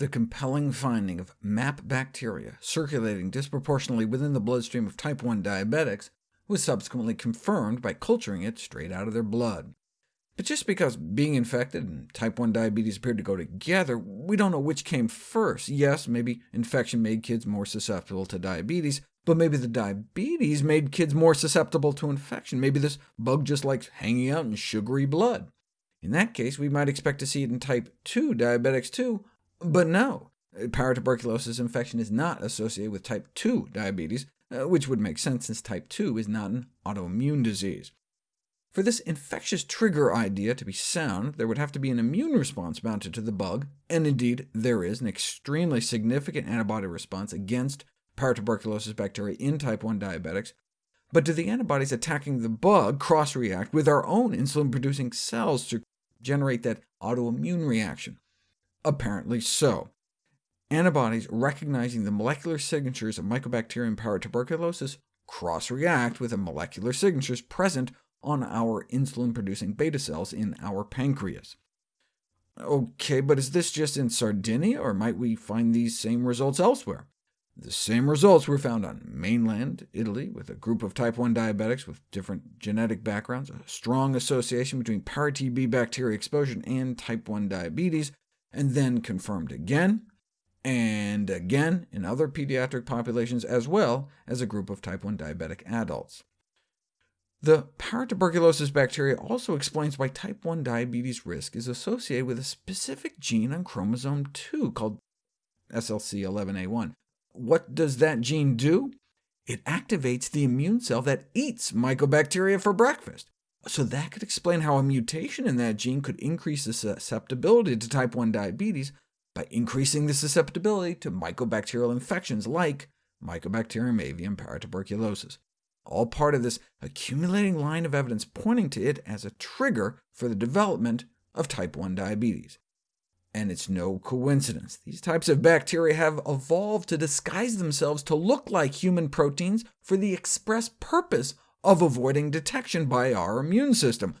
The compelling finding of MAP bacteria circulating disproportionately within the bloodstream of type 1 diabetics was subsequently confirmed by culturing it straight out of their blood. But just because being infected and type 1 diabetes appeared to go together, we don't know which came first. Yes, maybe infection made kids more susceptible to diabetes, but maybe the diabetes made kids more susceptible to infection. Maybe this bug just likes hanging out in sugary blood. In that case, we might expect to see it in type 2 diabetics too, but no, paratuberculosis infection is not associated with type 2 diabetes, uh, which would make sense since type 2 is not an autoimmune disease. For this infectious trigger idea to be sound, there would have to be an immune response mounted to the bug, and indeed there is an extremely significant antibody response against paratuberculosis bacteria in type 1 diabetics, but do the antibodies attacking the bug cross-react with our own insulin-producing cells to generate that autoimmune reaction? Apparently so. Antibodies recognizing the molecular signatures of Mycobacterium paratuberculosis cross-react with the molecular signatures present on our insulin-producing beta cells in our pancreas. OK, but is this just in Sardinia, or might we find these same results elsewhere? The same results were found on mainland Italy with a group of type 1 diabetics with different genetic backgrounds, a strong association between para-TB bacteria exposure and type 1 diabetes, and then confirmed again and again in other pediatric populations, as well as a group of type 1 diabetic adults. The paratuberculosis bacteria also explains why type 1 diabetes risk is associated with a specific gene on chromosome 2 called SLC11A1. What does that gene do? It activates the immune cell that eats mycobacteria for breakfast. So that could explain how a mutation in that gene could increase the susceptibility to type 1 diabetes by increasing the susceptibility to mycobacterial infections like Mycobacterium avium paratuberculosis, all part of this accumulating line of evidence pointing to it as a trigger for the development of type 1 diabetes. And it's no coincidence. These types of bacteria have evolved to disguise themselves to look like human proteins for the express purpose of avoiding detection by our immune system.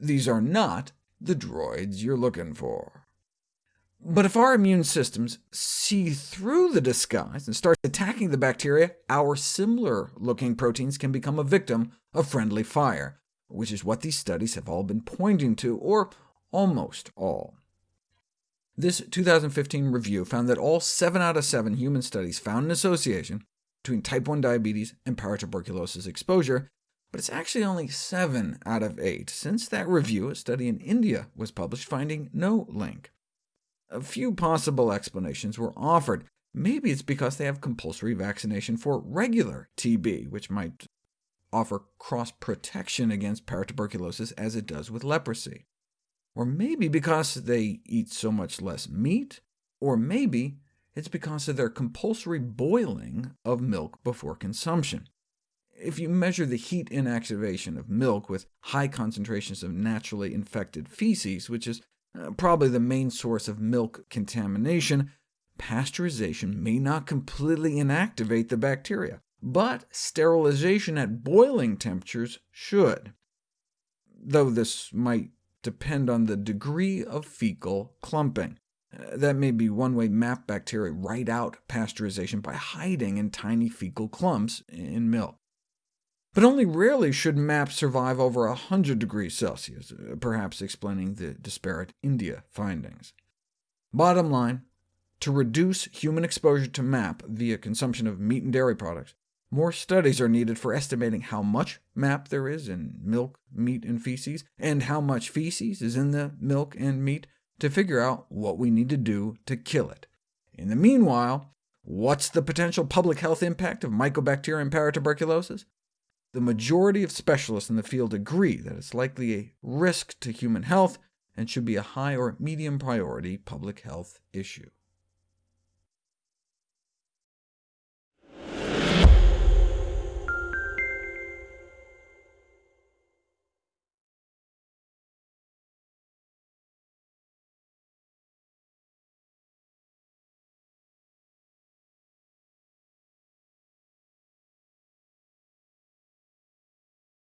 These are not the droids you're looking for. But if our immune systems see through the disguise and start attacking the bacteria, our similar-looking proteins can become a victim of friendly fire, which is what these studies have all been pointing to, or almost all. This 2015 review found that all 7 out of 7 human studies found an association between type 1 diabetes and paratuberculosis exposure, but it's actually only 7 out of 8. Since that review, a study in India was published finding no link. A few possible explanations were offered. Maybe it's because they have compulsory vaccination for regular TB, which might offer cross-protection against paratuberculosis as it does with leprosy. Or maybe because they eat so much less meat, or maybe it's because of their compulsory boiling of milk before consumption. If you measure the heat inactivation of milk with high concentrations of naturally infected feces, which is uh, probably the main source of milk contamination, pasteurization may not completely inactivate the bacteria, but sterilization at boiling temperatures should, though this might depend on the degree of fecal clumping. That may be one way MAP bacteria write out pasteurization by hiding in tiny fecal clumps in milk. But only rarely should MAP survive over 100 degrees Celsius, uh, perhaps explaining the disparate India findings. Bottom line, to reduce human exposure to MAP via consumption of meat and dairy products, more studies are needed for estimating how much MAP there is in milk, meat, and feces, and how much feces is in the milk and meat, to figure out what we need to do to kill it. In the meanwhile, what's the potential public health impact of Mycobacterium paratuberculosis? The majority of specialists in the field agree that it's likely a risk to human health and should be a high or medium priority public health issue.